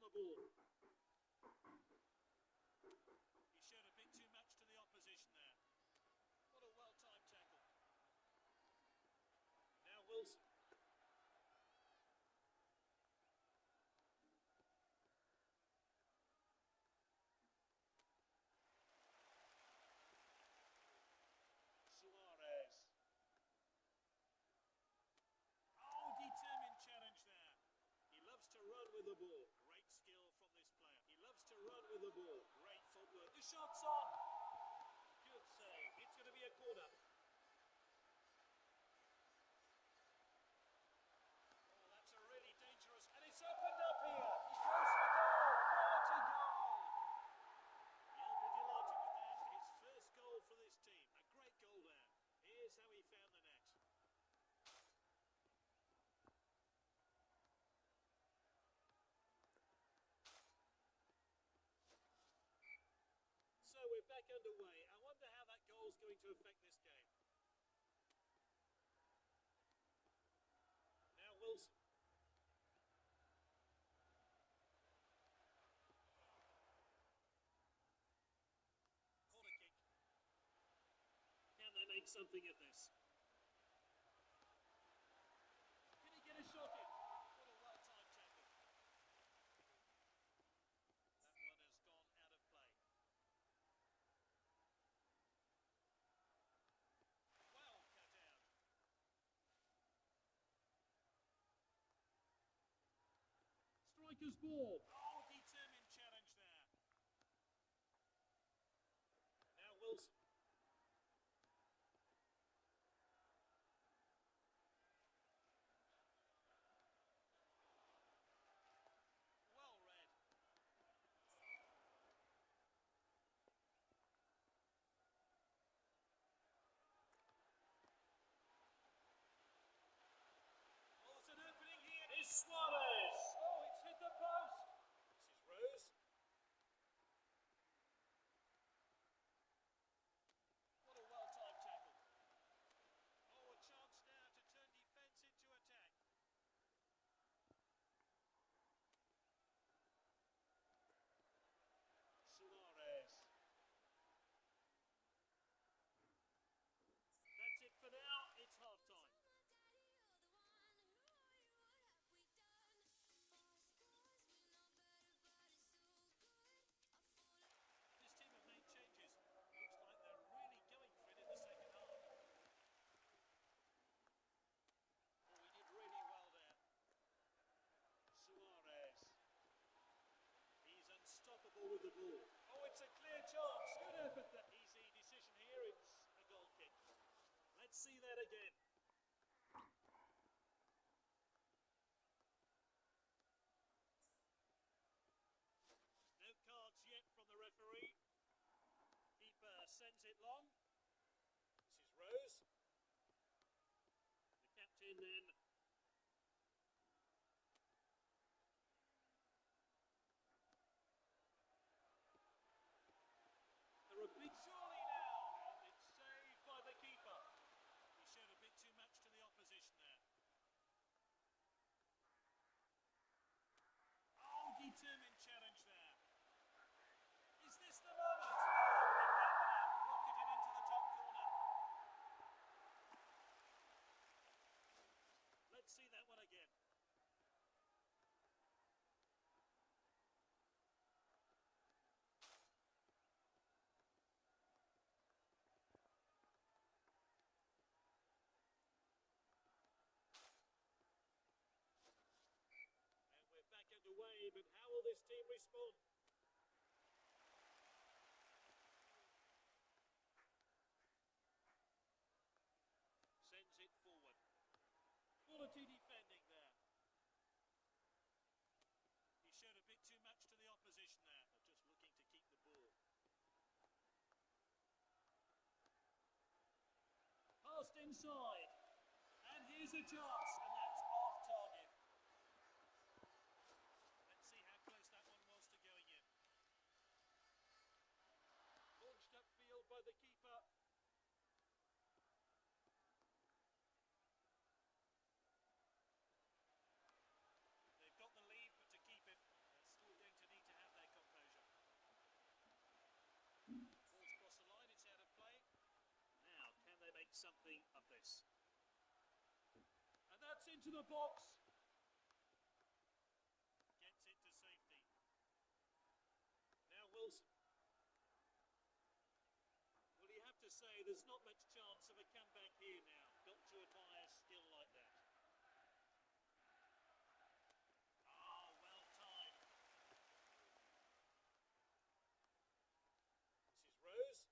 on the ball. He showed a bit too much to the opposition there. What a well-timed tackle. Now Wilson. Suarez. Oh, determined challenge there. He loves to run with the ball run with the ball. Great footwork. The shot's on. we're back underway. I wonder how that goal is going to affect this game. Now Wilson. Corner kick. Can they make something of this? Saka's ball. Oh, determined challenge there. Now Wilson. see that again. No cards yet from the referee. Keeper sends it long. And how will this team respond? Sends it forward. Quality defending there. He showed a bit too much to the opposition there. They're just looking to keep the ball. Passed inside. And here's a chance. Into the box. Gets it to safety. Now Wilson. Well, you have to say there's not much chance of a comeback here now. Got to admire skill like that. Ah, well timed. This is Rose.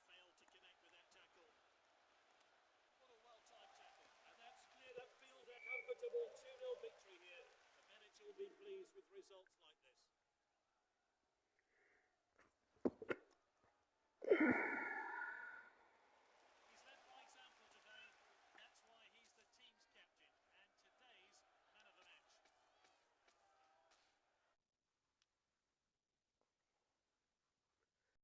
He failed to connect with that tackle. What a well-timed tackle. And that's cleared upfield. A comfortable 2-0 victory here. The manager will be pleased with results like